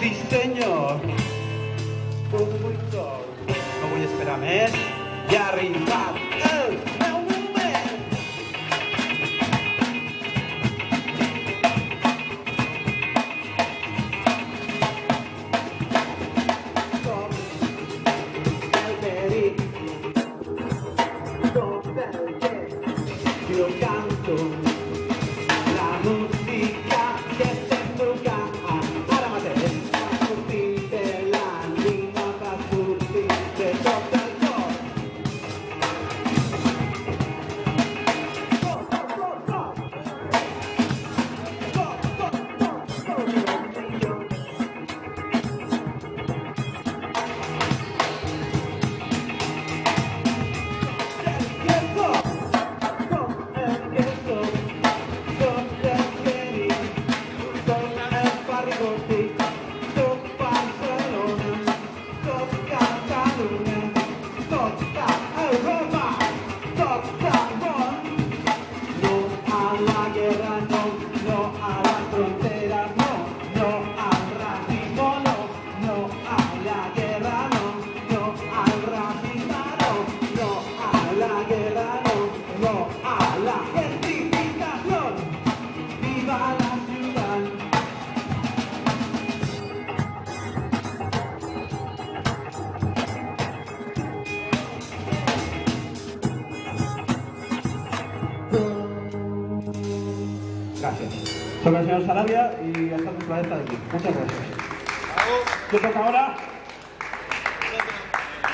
Sí, señor. Productor. No voy a esperar més i A la gentrificación. Viva la ciudad. Gracias. Soy el señor Sarabia y hasta la de aquí. Muchas gracias. Yo toca ahora